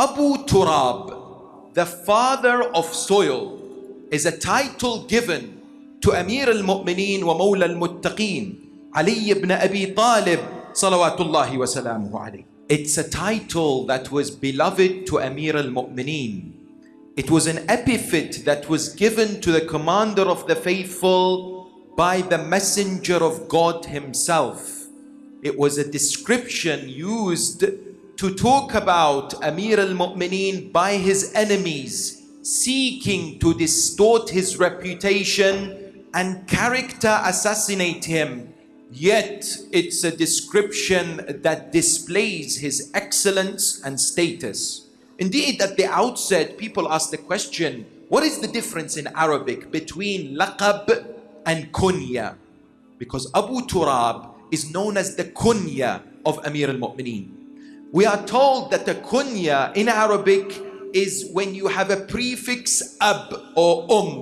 Abu Turab, the father of soil, is a title given to Amir al-Mu'mineen wa Mawla al-Muttaqeen, Ali ibn Abi Talib, salawatullahi wa salamuhu alayhi. It's a title that was beloved to Amir al-Mu'mineen. It was an epithet that was given to the commander of the faithful by the messenger of God himself. It was a description used to talk about Amir al-Mu'mineen by his enemies, seeking to distort his reputation and character assassinate him. Yet it's a description that displays his excellence and status. Indeed, at the outset, people ask the question, what is the difference in Arabic between laqab and kunya? Because Abu Turab is known as the kunya of Amir al-Mu'mineen. We are told that the kunya in Arabic is when you have a prefix ab or um.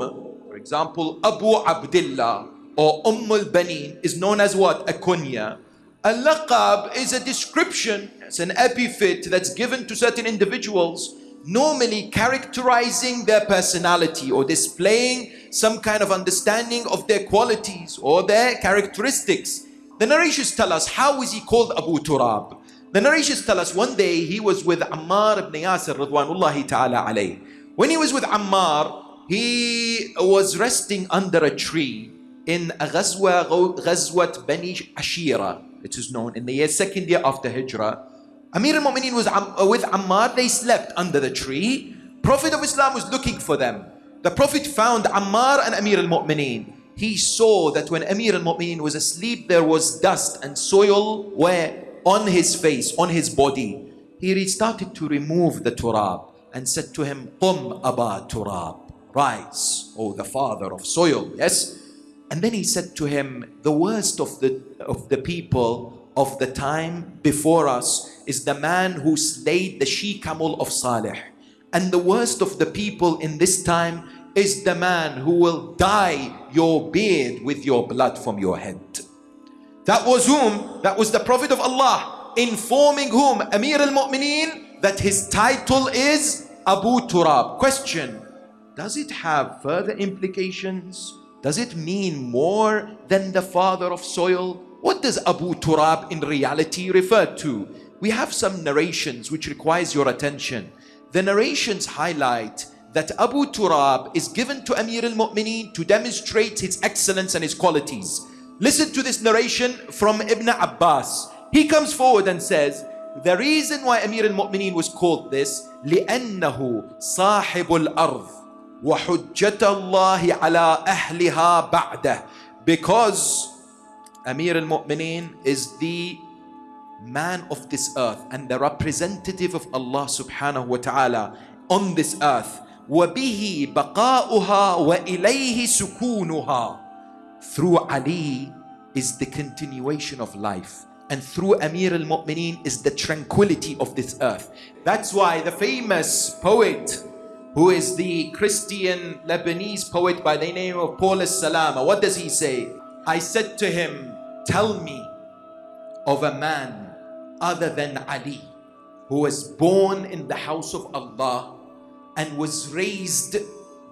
For example, Abu Abdullah or Umm al-Banin is known as what? A kunya. A laqab is a description, it's an epithet that's given to certain individuals, normally characterizing their personality or displaying some kind of understanding of their qualities or their characteristics. The narrations tell us how is he called Abu Turab? The narrations tell us one day he was with Ammar ibn Yasir radwanullahi ta'ala alayh. When he was with Ammar, he was resting under a tree in ghazwa, ghazwat Bani Ashira. It is known in the year, second year after Hijrah. Amir al-Mu'mineen was um, uh, with Ammar, they slept under the tree. Prophet of Islam was looking for them. The Prophet found Ammar and Amir al-Mu'mineen. He saw that when Amir al-Mu'mineen was asleep, there was dust and soil where on his face, on his body. He started to remove the turab and said to him, Qum Aba Turab, rise, O the father of soil. Yes? And then he said to him, the worst of the, of the people of the time before us is the man who slayed the she camel of Saleh. And the worst of the people in this time is the man who will dye your beard with your blood from your head. That was whom? That was the Prophet of Allah informing whom? Amir al-Mu'mineen that his title is Abu Turab. Question, does it have further implications? Does it mean more than the father of soil? What does Abu Turab in reality refer to? We have some narrations which requires your attention. The narrations highlight that Abu Turab is given to Amir al-Mu'mineen to demonstrate his excellence and his qualities. Listen to this narration from Ibn Abbas. He comes forward and says, the reason why Amir al-Mu'mineen was called this, لأنه صاحب الأرض وحجة الله على أهلها بعده because Amir al-Mu'mineen is the man of this earth and the representative of Allah subhanahu wa ta'ala on this earth وبه بقاؤها وإليه سكونها through Ali is the continuation of life and through Amir al-Mu'mineen is the tranquility of this earth that's why the famous poet who is the Christian Lebanese poet by the name of Paulus Salama. What does he say? I said to him, tell me of a man other than Ali who was born in the house of Allah and was raised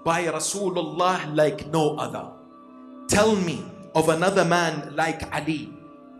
by Rasulullah like no other. Tell me of another man like Ali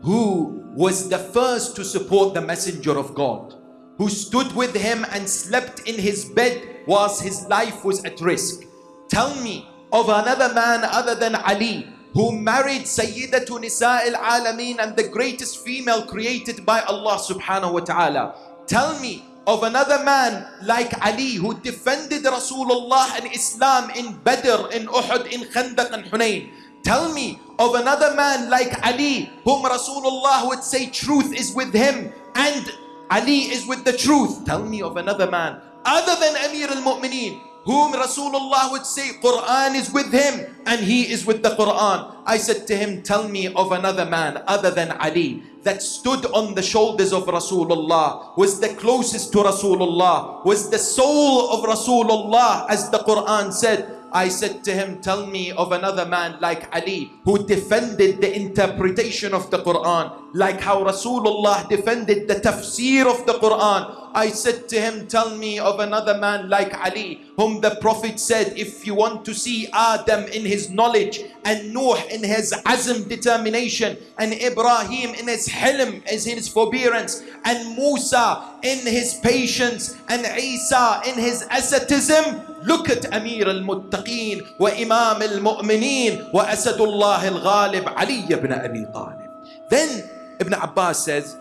who was the first to support the messenger of God who stood with him and slept in his bed whilst his life was at risk. Tell me of another man other than Ali who married Sayyidatu Nisa al-Alameen and the greatest female created by Allah subhanahu wa ta'ala. Tell me of another man like Ali who defended Rasulullah and Islam in Badr, in Uhud, in Khandaq and Hunayn. Tell me of another man like Ali whom Rasulullah would say truth is with him and Ali is with the truth. Tell me of another man other than Amir al-Mu'mineen whom Rasulullah would say Quran is with him and he is with the Quran. I said to him, tell me of another man other than Ali that stood on the shoulders of Rasulullah, was the closest to Rasulullah, was the soul of Rasulullah as the Quran said. I said to him, tell me of another man like Ali who defended the interpretation of the Quran like how Rasulullah defended the tafsir of the Quran I said to him, Tell me of another man like Ali, whom the Prophet said, If you want to see Adam in his knowledge, and Noah in his azm determination, and Ibrahim in his hilm, in his forbearance, and Musa in his patience, and Isa in his asceticism, look at Amir al-Muttaqeen wa Imam al-Mu'mineen wa Asadullah al-Ghalib Ali ibn Abi Talib. Then Ibn Abbas says,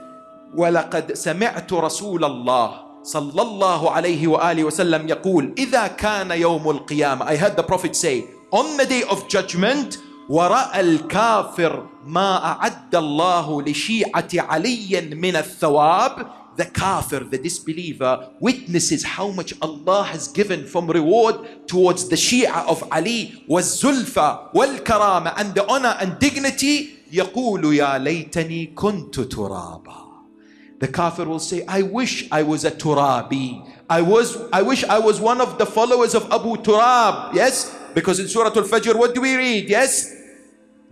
ولقد سمعت رسول الله صلى الله عليه وآله وسلم يقول إذا كان يوم القيامة I heard the Prophet say on the day of judgment ورأى الكافر ما أعد الله لشيعة علي من الثواب the kafir, the disbeliever, witnesses how much Allah has given from reward towards the Shia of Ali, was zulfa, wal karama, and the honor and dignity. يقول يا ليتني كنت ترابا. The kafir will say, I wish I was a turabi. I was, I wish I was one of the followers of Abu Turab. Yes? Because in Surah Al-Fajr, what do we read? Yes?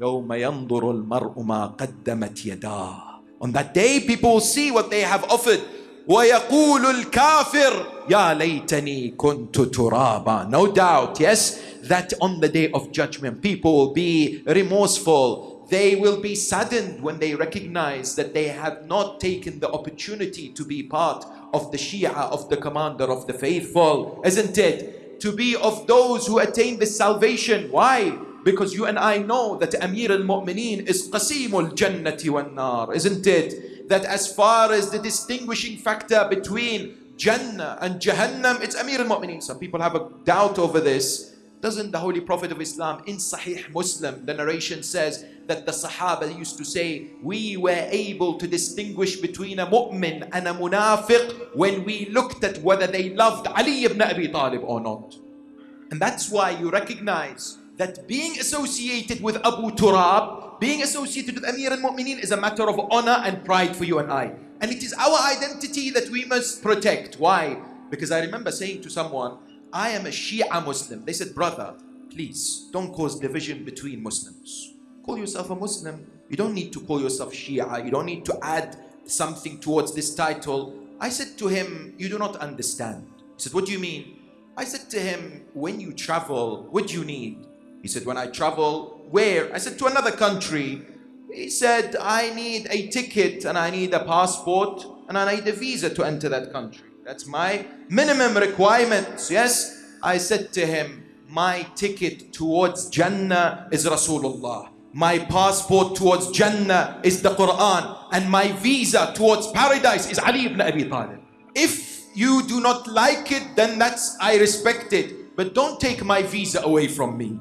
يوم ينظر المرء ما قدمت يداه on that day, people will see what they have offered. ويقول الكافر يا ليتني كنت ترابا no doubt yes that on the day of judgment people will be remorseful they will be saddened when they recognize that they have not taken the opportunity to be part of the Shia of the commander of the faithful isn't it to be of those who attain the salvation why because you and I know that Amir al-Mu'mineen is Qasim al-Jannati wal-Nar, isn't it? That as far as the distinguishing factor between Jannah and Jahannam, it's Amir al-Mu'mineen. Some people have a doubt over this. Doesn't the Holy Prophet of Islam in Sahih Muslim, the narration says that the Sahaba used to say, we were able to distinguish between a mu'min and a munafiq when we looked at whether they loved Ali ibn Abi Talib or not. And that's why you recognize that being associated with Abu Turab, being associated with Amir al-Mu'mineen is a matter of honor and pride for you and I. And it is our identity that we must protect. Why? Because I remember saying to someone, I am a Shia Muslim. They said, brother, please don't cause division between Muslims. Call yourself a Muslim. You don't need to call yourself Shia. You don't need to add something towards this title. I said to him, you do not understand. He said, what do you mean? I said to him, when you travel, what do you need? He said, when I travel, where? I said, to another country. He said, I need a ticket and I need a passport and I need a visa to enter that country. That's my minimum requirements. Yes. I said to him, my ticket towards Jannah is Rasulullah. My passport towards Jannah is the Quran. And my visa towards paradise is Ali ibn Abi Talib. If you do not like it, then that's, I respect it. But don't take my visa away from me.